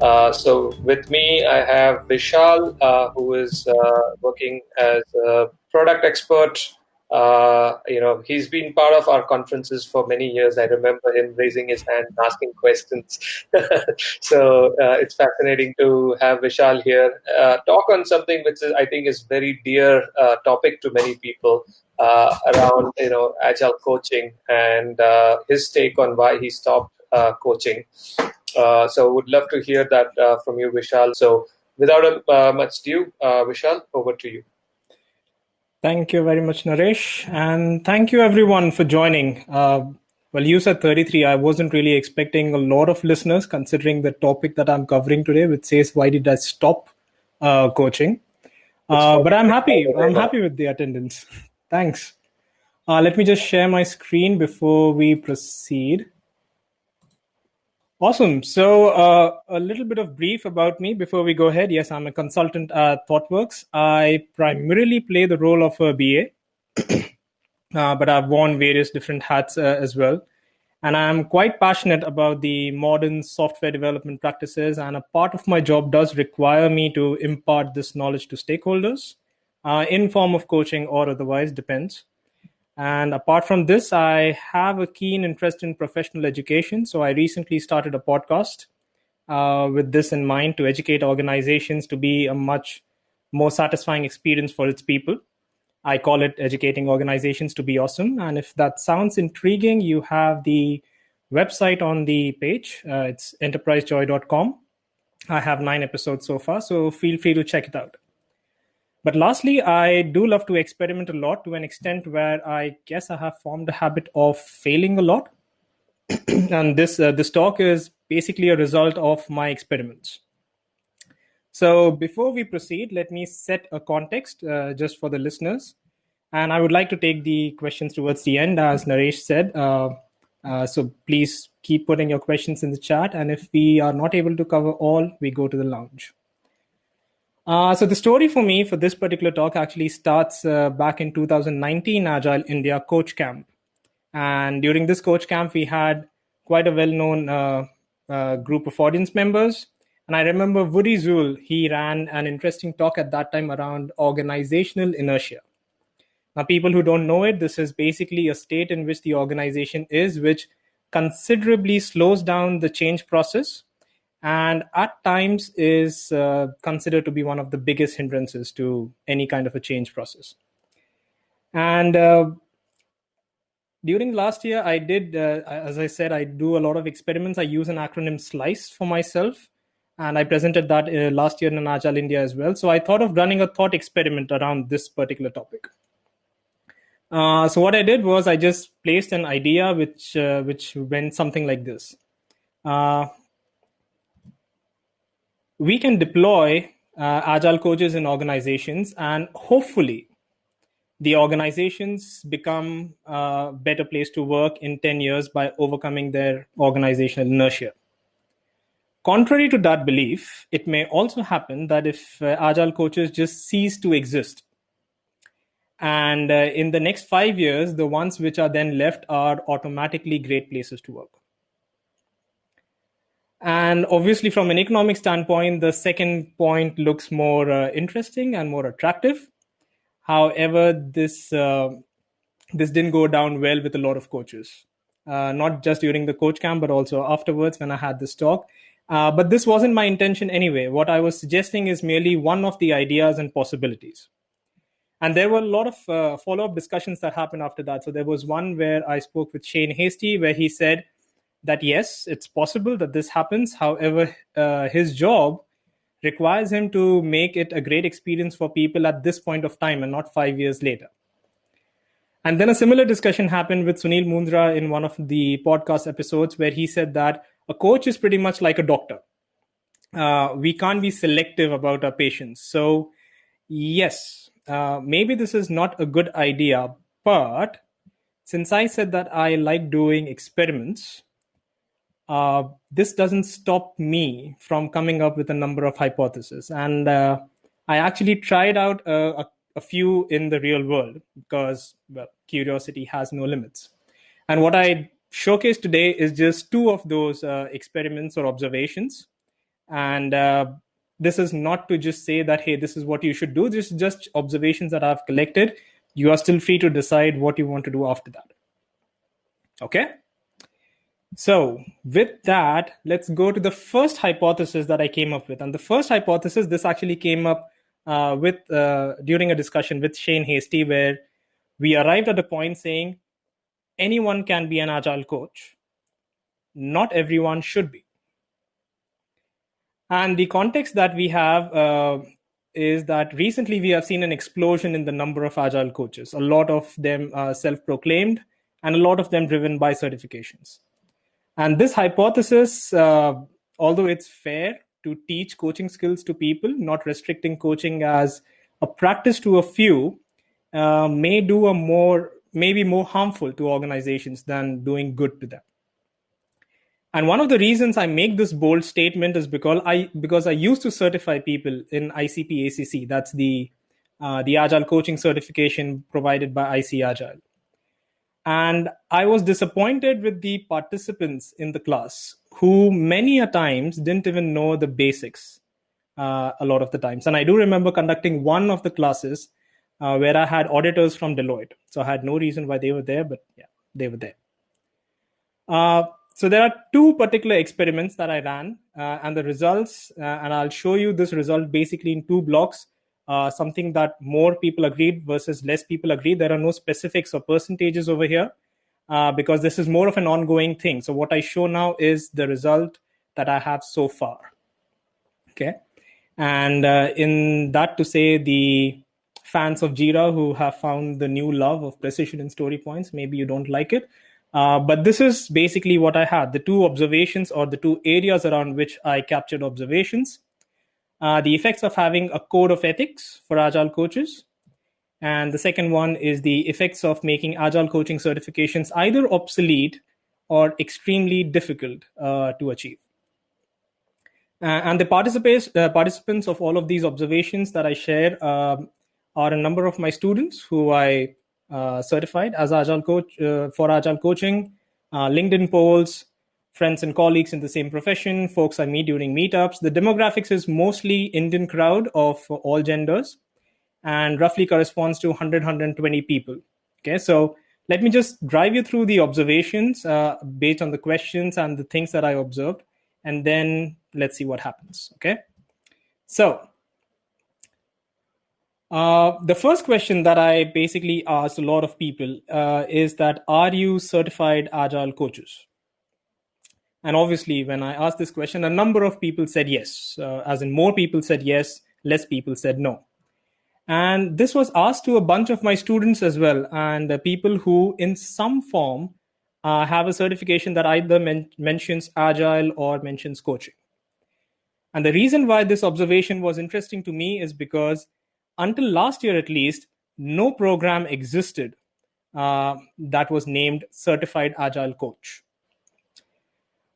Uh, so with me, I have Vishal, uh, who is uh, working as a product expert. Uh, you know, he's been part of our conferences for many years. I remember him raising his hand, asking questions. so uh, it's fascinating to have Vishal here uh, talk on something which is, I think is very dear topic to many people around you know agile coaching and his take on why he stopped coaching. Uh, so would love to hear that uh, from you, Vishal. So without uh, much ado, uh, Vishal, over to you. Thank you very much, Naresh. And thank you everyone for joining. Uh, well, you said 33. I wasn't really expecting a lot of listeners considering the topic that I'm covering today, which says, why did I stop uh, coaching? but I'm happy. I'm happy with the attendance. Thanks. let me just share my screen before we proceed. Awesome. So, uh, a little bit of brief about me before we go ahead. Yes, I'm a consultant at ThoughtWorks. I primarily play the role of a BA, uh, but I've worn various different hats uh, as well. And I'm quite passionate about the modern software development practices. And a part of my job does require me to impart this knowledge to stakeholders uh, in form of coaching or otherwise, depends. And apart from this, I have a keen interest in professional education. So I recently started a podcast uh, with this in mind to educate organizations to be a much more satisfying experience for its people. I call it educating organizations to be awesome. And if that sounds intriguing, you have the website on the page. Uh, it's enterprisejoy.com. I have nine episodes so far, so feel free to check it out. But lastly, I do love to experiment a lot to an extent where I guess I have formed a habit of failing a lot. and this uh, this talk is basically a result of my experiments. So before we proceed, let me set a context uh, just for the listeners. And I would like to take the questions towards the end, as Naresh said. Uh, uh, so please keep putting your questions in the chat. And if we are not able to cover all, we go to the lounge. Uh, so the story for me for this particular talk actually starts uh, back in 2019 Agile India Coach Camp. And during this coach camp, we had quite a well-known uh, uh group of audience members. And I remember Woody Zuill, he ran an interesting talk at that time around organizational inertia. Now, people who don't know it, this is basically a state in which the organization is, which considerably slows down the change process and at times is uh, considered to be one of the biggest hindrances to any kind of a change process. And uh, during last year, I did, uh, as I said, I do a lot of experiments. I use an acronym SLICE for myself, and I presented that uh, last year in Agile India as well. So I thought of running a thought experiment around this particular topic. Uh, so what I did was I just placed an idea which uh, which went something like this. Uh, we can deploy uh, agile coaches in organizations and hopefully the organizations become a better place to work in 10 years by overcoming their organizational inertia. Contrary to that belief it may also happen that if uh, agile coaches just cease to exist and uh, in the next five years the ones which are then left are automatically great places to work and obviously, from an economic standpoint, the second point looks more uh, interesting and more attractive. However, this uh, this didn't go down well with a lot of coaches, uh, not just during the coach camp, but also afterwards when I had this talk. Uh, but this wasn't my intention anyway. What I was suggesting is merely one of the ideas and possibilities. And there were a lot of uh, follow up discussions that happened after that. So there was one where I spoke with Shane Hastie, where he said, that yes, it's possible that this happens. However, uh, his job requires him to make it a great experience for people at this point of time and not five years later. And then a similar discussion happened with Sunil Mundra in one of the podcast episodes where he said that a coach is pretty much like a doctor. Uh, we can't be selective about our patients. So, yes, uh, maybe this is not a good idea, but since I said that I like doing experiments, uh, this doesn't stop me from coming up with a number of hypotheses. And uh, I actually tried out a, a, a, few in the real world because well, curiosity has no limits. And what I showcase today is just two of those uh, experiments or observations. And uh, this is not to just say that, hey, this is what you should do. This is just observations that I've collected. You are still free to decide what you want to do after that. Okay? So, with that, let's go to the first hypothesis that I came up with. And the first hypothesis, this actually came up uh, with uh, during a discussion with Shane Hastie, where we arrived at a point saying anyone can be an agile coach. Not everyone should be. And the context that we have uh, is that recently we have seen an explosion in the number of agile coaches. A lot of them self proclaimed, and a lot of them driven by certifications. And this hypothesis, uh, although it's fair to teach coaching skills to people, not restricting coaching as a practice to a few, uh, may do a more maybe more harmful to organizations than doing good to them. And one of the reasons I make this bold statement is because I because I used to certify people in ICP ACC. That's the uh, the Agile coaching certification provided by ICAgile. And I was disappointed with the participants in the class who many a times didn't even know the basics uh, a lot of the times. And I do remember conducting one of the classes uh, where I had auditors from Deloitte. So I had no reason why they were there, but yeah, they were there. Uh, so there are two particular experiments that I ran, uh, and the results, uh, and I'll show you this result basically in two blocks. Uh, something that more people agreed versus less people agreed. There are no specifics or percentages over here uh, because this is more of an ongoing thing. So what I show now is the result that I have so far. Okay, and uh, in that to say the fans of Jira who have found the new love of precision and story points, maybe you don't like it. Uh, but this is basically what I had the two observations or the two areas around which I captured observations. Uh, the effects of having a code of ethics for agile coaches. And the second one is the effects of making agile coaching certifications either obsolete or extremely difficult uh, to achieve. Uh, and the participants, uh, participants of all of these observations that I share um, are a number of my students who I uh, certified as agile coach uh, for agile coaching, LinkedIn polls, friends and colleagues in the same profession, folks I meet during meetups. The demographics is mostly Indian crowd of all genders and roughly corresponds to 100, 120 people. Okay, so let me just drive you through the observations uh, based on the questions and the things that I observed, and then let's see what happens. Okay, so uh, the first question that I basically asked a lot of people uh, is that are you certified agile coaches? And obviously, when I asked this question, a number of people said yes, uh, as in more people said yes, less people said no. And this was asked to a bunch of my students as well, and the people who, in some form, uh, have a certification that either men- mentions agile or mentions coaching. And the reason why this observation was interesting to me is because until last year at least, no program existed uh, that was named Certified Agile Coach.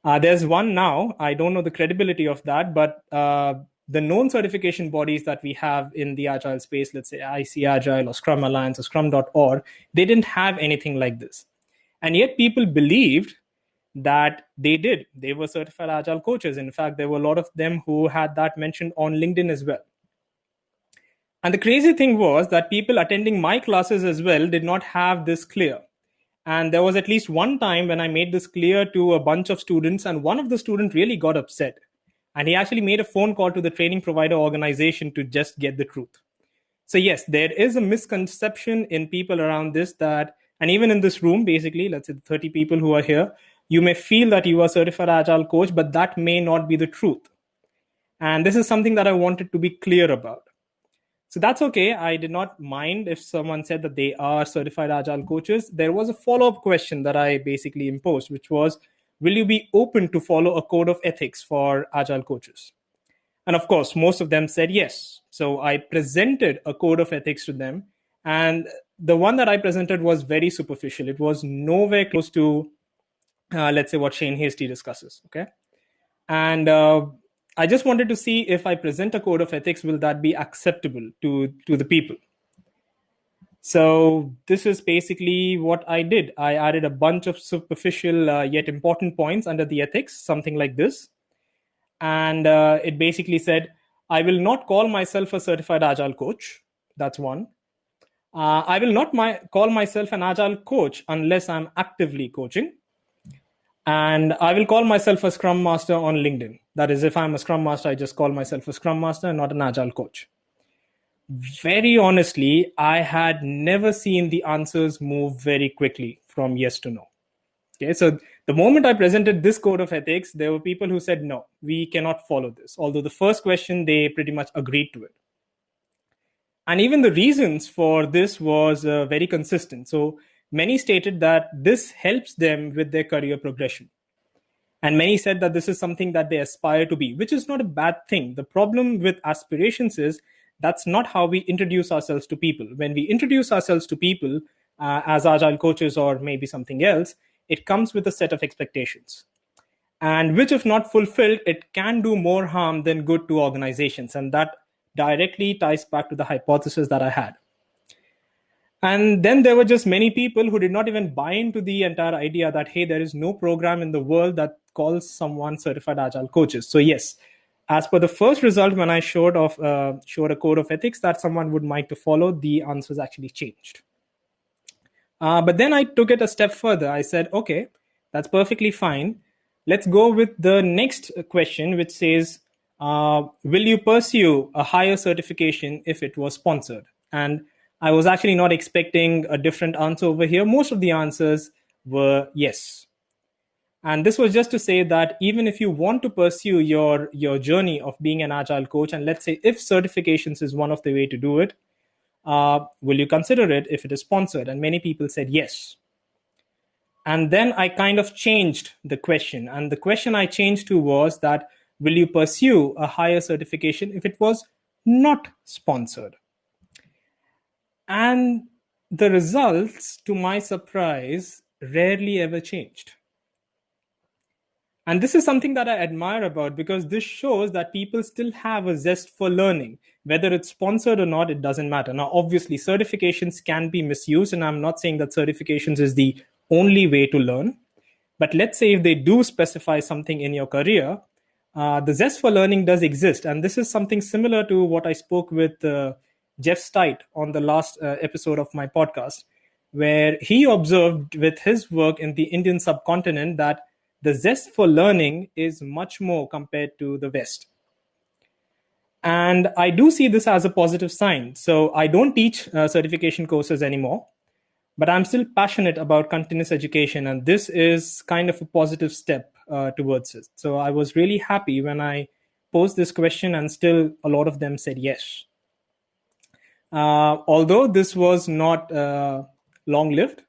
Uh, there's one now. I don't know the credibility of that, but uh, the known certification bodies that we have in the Agile space, let's say ICAgile or Scrum Alliance or Scrum.org, they didn't have anything like this. And yet people believed that they did. They were certified Agile coaches. In fact, there were a lot of them who had that mentioned on LinkedIn as well. And the crazy thing was that people attending my classes as well did not have this clear. And there was at least one time when I made this clear to a bunch of students, and one of the students really got upset. And he actually made a phone call to the training provider organization to just get the truth. So, yes, there is a misconception in people around this that, and even in this room, basically, let's say the 30 people who are here, you may feel that you are certified agile coach, but that may not be the truth. And this is something that I wanted to be clear about. So that's okay. I did not mind if someone said that they are certified agile coaches. There was a follow up question that I basically imposed, which was Will you be open to follow a code of ethics for agile coaches? And of course, most of them said yes. So I presented a code of ethics to them. And the one that I presented was very superficial. It was nowhere close to, uh, let's say, what Shane Hastie discusses. Okay. And uh, I just wanted to see if I present a code of ethics, will that be acceptable to, to the people? So this is basically what I did. I added a bunch of superficial uh, yet important points under the ethics, something like this. and uh, it basically said, "I will not call myself a certified agile coach." That's one. Uh, I will not my, call myself an agile coach unless I'm actively coaching. And I will call myself a scrum master on LinkedIn. That is, if I'm a scrum master, I just call myself a scrum master, and not an agile coach. Very honestly, I had never seen the answers move very quickly from yes to no. Okay, so the moment I presented this code of ethics, there were people who said, no, we cannot follow this. Although the first question, they pretty much agreed to it and even the reasons for this was uh, very consistent so many stated that this helps them with their career progression and many said that this is something that they aspire to be which is not a bad thing. The problem with aspirations is that's not how we introduce ourselves to people. When we introduce ourselves to people uh, as agile coaches or maybe something else it comes with a set of expectations. And which if not fulfilled it can do more harm than good to organizations. And that directly ties back to the hypothesis that I had. And then there were just many people who did not even buy into the entire idea that, hey, there is no program in the world that calls someone certified agile coaches. So, yes, as per the first result, when I showed of uh, showed a code of ethics that someone would like to follow, the answers actually changed. Uh, but then I took it a step further. I said, okay, that's perfectly fine. Let's go with the next question, which says, uh, will you pursue a higher certification if it was sponsored? And I was actually not expecting a different answer over here. Most of the answers were yes. And this was just to say that even if you want to pursue your, your journey of being an agile coach, and let's say if certifications is one of the way to do it, uh, will you consider it if it is sponsored? And many people said yes. And then I kind of changed the question. And the question I changed to was that will you pursue a higher certification if it was not sponsored? And the results, to my surprise, rarely ever changed. And this is something that I admire about because this shows that people still have a zest for learning. Whether it's sponsored or not, it doesn't matter. Now, obviously, certifications can be misused, and I'm not saying that certifications is the only way to learn. But let's say if they do specify something in your career, uh, the zest for learning does exist. And this is something similar to what I spoke with uh, Jeff Stite on the last uh, episode of my podcast, where he observed with his work in the Indian subcontinent that the zest for learning is much more compared to the West. And I do see this as a positive sign. So I don't teach uh, certification courses anymore, but I'm still passionate about continuous education. And this is kind of a positive step uh, towards it. So I was really happy when I posed this question, and still a lot of them said yes. Uh, although this was not uh, long lived,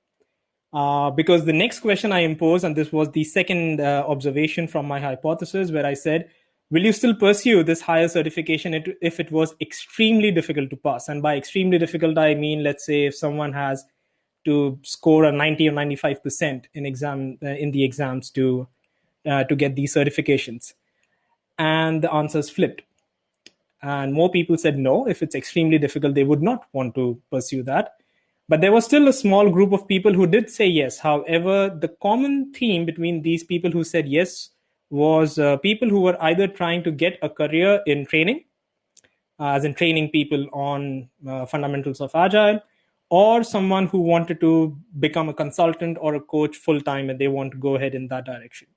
uh, because the next question I imposed, and this was the second observation from my hypothesis, where I said, Will you still pursue this higher certification if it was extremely difficult to pass? And by extremely difficult, I mean, let's say if someone has to score a 90 or 95% in exam uh, in the exams to uh, to get these certifications? And the answers flipped. And more people said no. If it's extremely difficult, they would not want to pursue that. But there was still a small group of people who did say yes. However, the common theme between these people who said yes was uh, people who were either trying to get a career in training, uh, as in training people on uh, fundamentals of agile, or someone who wanted to become a consultant or a coach full time and they want to go ahead in that direction.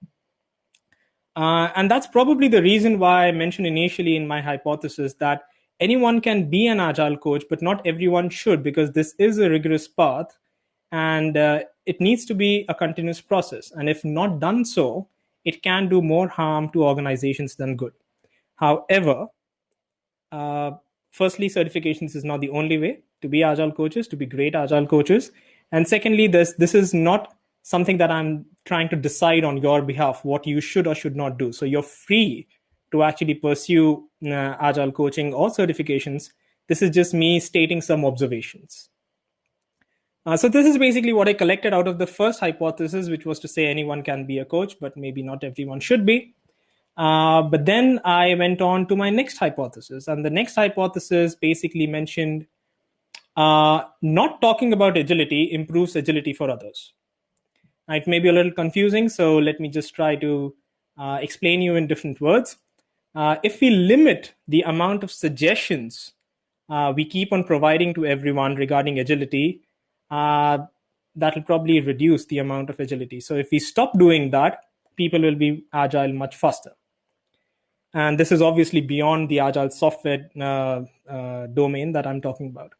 Uh, and that's probably the reason why I mentioned initially in my hypothesis that anyone can be an agile coach, but not everyone should, because this is a rigorous path and uh, it needs to be a continuous process. And if not done so, it can do more harm to organizations than good. However, uh, firstly, certifications is not the only way to be agile coaches, to be great agile coaches. And secondly, this this is not something that I'm trying to decide on your behalf what you should or should not do. So you're free to actually pursue uh, agile coaching or certifications. This is just me stating some observations. Uh, so this is basically what I collected out of the first hypothesis, which was to say anyone can be a coach, but maybe not everyone should be. Uh, but then I went on to my next hypothesis, and the next hypothesis basically mentioned uh, not talking about agility improves agility for others. It may be a little confusing, so let me just try to uh, explain you in different words. Uh, if we limit the amount of suggestions uh, we keep on providing to everyone regarding agility, uh, that will probably reduce the amount of agility. So if we stop doing that, people will be agile much faster. And this is obviously beyond the agile software uh, uh, domain that I'm talking about.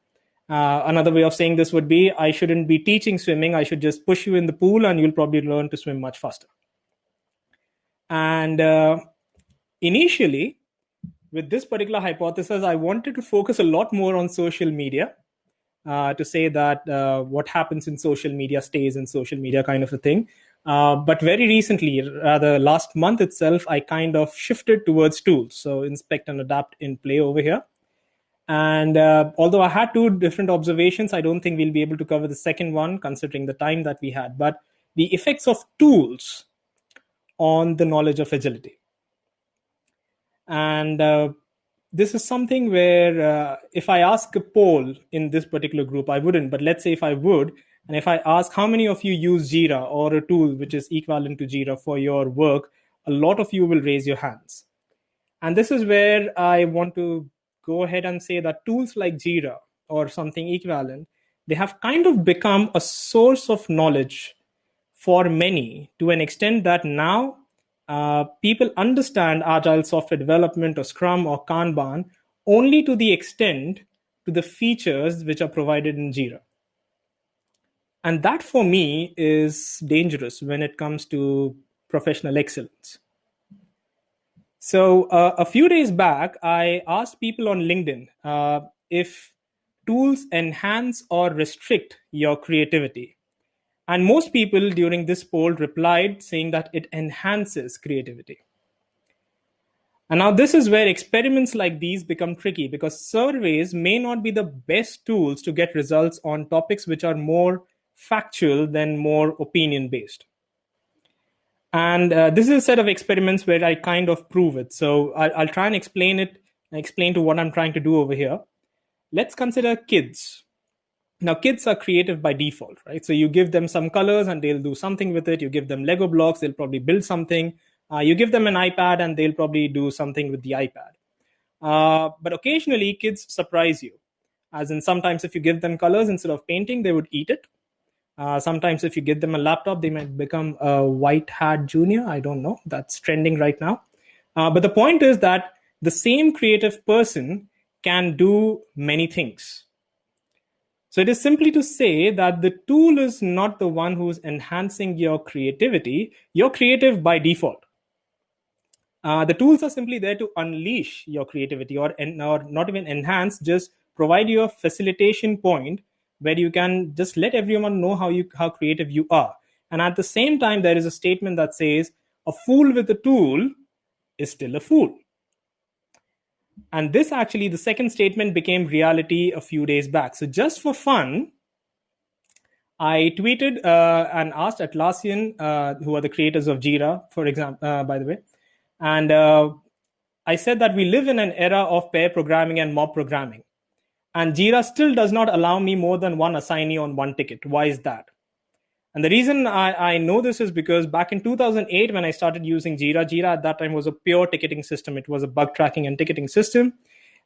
Uh, another way of saying this would be I shouldn't be teaching swimming. I should just push you in the pool and you'll probably learn to swim much faster. And uh, initially, with this particular hypothesis, I wanted to focus a lot more on social media uh, to say that uh, what happens in social media stays in social media, kind of a thing. Uh, but very recently, rather last month itself, I kind of shifted towards tools. So inspect and adapt in play over here. And uh, although I had two different observations, I don't think we'll be able to cover the second one considering the time that we had. But the effects of tools on the knowledge of agility. And uh, this is something where uh, if I ask a poll in this particular group, I wouldn't, but let's say if I would, and if I ask how many of you use Jira or a tool which is equivalent to Jira for your work, a lot of you will raise your hands. And this is where I want to go ahead and say that tools like Jira or something equivalent, they have kind of become a source of knowledge for many to an extent that now uh, people understand agile software development or Scrum or Kanban only to the extent to the features which are provided in Jira. And that for me is dangerous when it comes to professional excellence. So uh, a few days back, I asked people on LinkedIn uh, if tools enhance or restrict your creativity. And most people during this poll replied saying that it enhances creativity. And now this is where experiments like these become tricky because surveys may not be the best tools to get results on topics which are more factual than more opinion based. And uh, this is a set of experiments where I kind of prove it. So I'll, I'll try and explain it, explain to what I'm trying to do over here. Let's consider kids. Now, kids are creative by default, right? So you give them some colors and they'll do something with it. You give them Lego blocks, they'll probably build something. Uh, you give them an iPad and they'll probably do something with the iPad. Uh, but occasionally, kids surprise you. As in, sometimes if you give them colors instead of painting, they would eat it. Uh, sometimes if you give them a laptop, they might become a white hat junior. I don't know. That's trending right now. Uh, but the point is that the same creative person can do many things so it is simply to say that the tool is not the one who's enhancing your creativity. You're creative by default. Uh, the tools are simply there to unleash your creativity or, or not even enhance, just provide you a facilitation point where you can just let everyone know how you how creative you are. And at the same time, there is a statement that says a fool with a tool is still a fool. And this actually, the second statement became reality a few days back. So just for fun, I tweeted uh, and asked Atlassian, uh, who are the creators of Jira, for example, uh, by the way, and uh, I said that we live in an era of pair programming and mob programming, and Jira still does not allow me more than one assignee on one ticket. Why is that? And the reason I, I know this is because back in 2008, when I started using Jira, Jira at that time was a pure ticketing system. It was a bug tracking and ticketing system.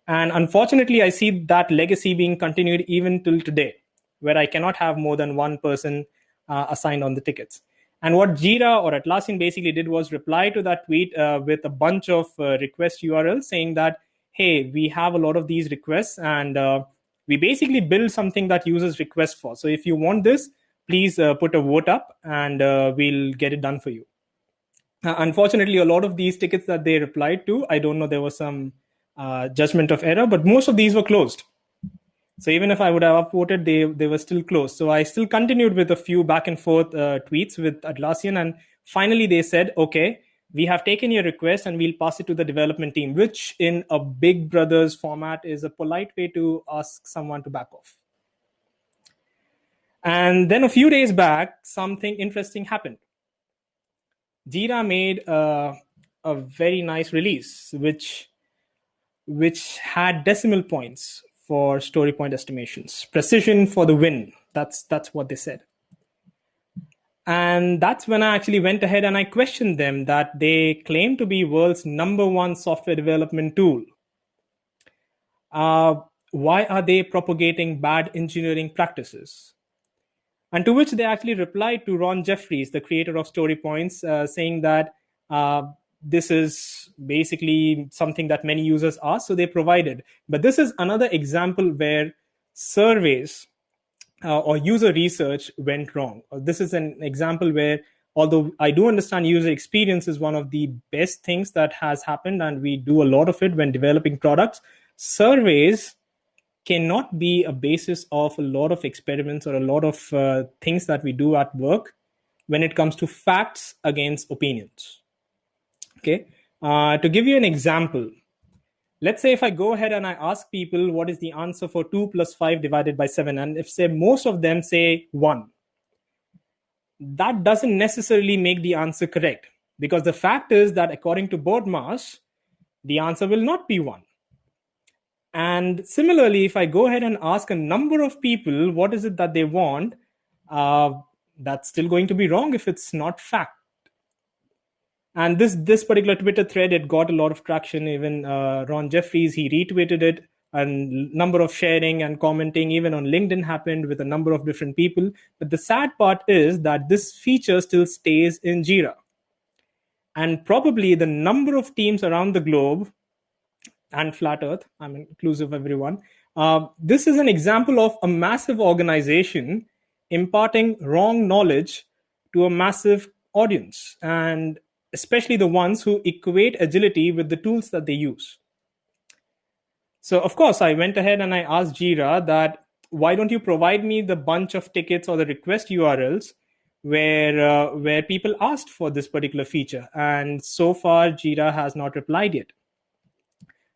And unfortunately, I see that legacy being continued even till today, where I cannot have more than one person uh, assigned on the tickets. And what Jira or Atlassian basically did was reply to that tweet uh, with a bunch of uh, request URLs saying that, hey, we have a lot of these requests and uh, we basically build something that users request for. So if you want this, please uh, put a vote up and uh, we'll get it done for you. Uh, unfortunately, a lot of these tickets that they replied to, I don't know, there was some uh, judgment of error, but most of these were closed. So even if I would have upvoted, they, they were still closed. So I still continued with a few back and forth uh, tweets with Atlassian. And finally, they said, okay, we have taken your request and we'll pass it to the development team, which in a big brothers format is a polite way to ask someone to back off. And then a few days back, something interesting happened. Jira made a, a very nice release, which which had decimal points for story point estimations, precision for the win. That's that's what they said. And that's when I actually went ahead and I questioned them that they claim to be world's number one software development tool. Uh, why are they propagating bad engineering practices? And to which they actually replied to Ron Jeffries, the creator of Story Points, uh, saying that uh, this is basically something that many users ask, so they provided. But this is another example where surveys uh, or user research went wrong. Uh, this is an example where, although I do understand user experience is one of the best things that has happened, and we do a lot of it when developing products, surveys cannot be a basis of a lot of experiments or a lot of uh, things that we do at work when it comes to facts against opinions. Okay, uh, to give you an example, let's say if I go ahead and I ask people what is the answer for 2 plus 5 divided by 7, and if say most of them say 1, that doesn't necessarily make the answer correct. Because the fact is that according to BODMAS, the answer will not be 1. And similarly, if I go ahead and ask a number of people what is it that they want, uh, that's still going to be wrong if it's not fact and this this particular twitter thread it got a lot of traction. Even uh, ron jeffries he retweeted it. And number of sharing and commenting even on linkedin happened with a number of different people. But the sad part is that this feature still stays in jira. And probably the number of teams around the globe and flat earth i'm inclusive everyone uh, this is an example of a massive organization imparting wrong knowledge to a massive audience. And especially the ones who equate agility with the tools that they use. So, of course, I went ahead and I asked Jira that why don't you provide me the bunch of tickets or the request URLs where uh, where people asked for this particular feature? And so far, Jira has not replied yet.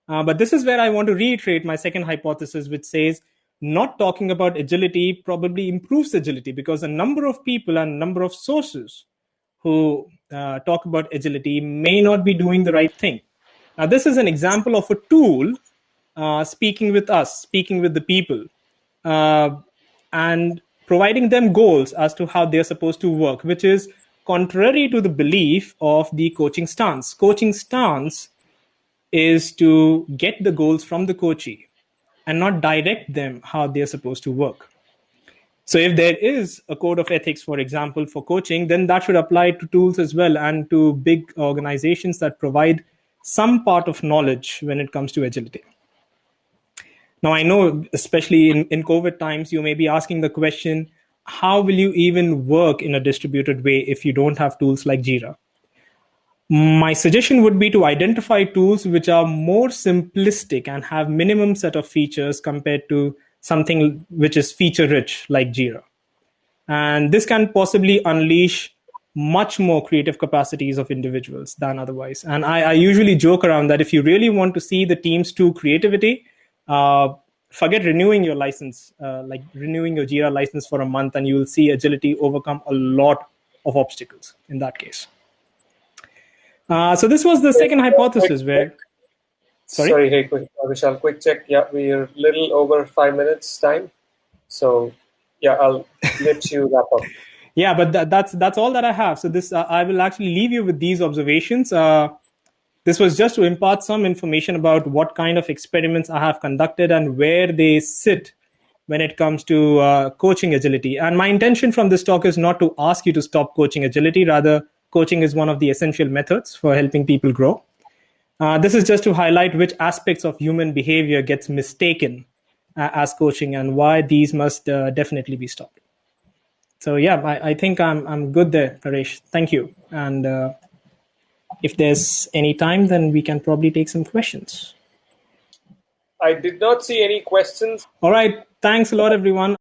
Uh, but this is where I want to reiterate my second hypothesis, which says not talking about agility probably improves agility because a number of people and number of sources who uh, talk about agility may not be doing the right thing. Now, this is an example of a tool uh, speaking with us, speaking with the people, uh, and providing them goals as to how they're supposed to work, which is contrary to the belief of the coaching stance. Coaching stance is to get the goals from the coachee and not direct them how they're supposed to work. So if there is a code of ethics, for example, for coaching, then that should apply to tools as well and to big organizations that provide some part of knowledge when it comes to agility. Now, I know, especially in, in COVID times, you may be asking the question, how will you even work in a distributed way if you don't have tools like Jira? My suggestion would be to identify tools which are more simplistic and have minimum set of features compared to something which is feature rich like Jira. And this can possibly unleash much more creative capacities of individuals than otherwise. And I, I usually joke around that if you really want to see the team's true creativity, uh, forget renewing your license, uh, like renewing your Jira license for a month, and you will see agility overcome a lot of obstacles in that case. Uh, so this was the second hypothesis where Sorry, Sorry hey, quick, Vishal, quick check. Yeah, we're little over five minutes time. So, yeah, I'll let you wrap up. Yeah, but that, that's that's all that I have. So this, uh, I will actually leave you with these observations. Uh, this was just to impart some information about what kind of experiments I have conducted and where they sit when it comes to uh, coaching agility. And my intention from this talk is not to ask you to stop coaching agility. Rather, coaching is one of the essential methods for helping people grow. Uh, this is just to highlight which aspects of human behavior gets mistaken uh, as coaching and why these must uh, definitely be stopped. So yeah, I, I, think I'm I'm good there, Paresh. Thank you. And uh, if there's any time, then we can probably take some questions. I did not see any questions. All right. Thanks a lot, everyone.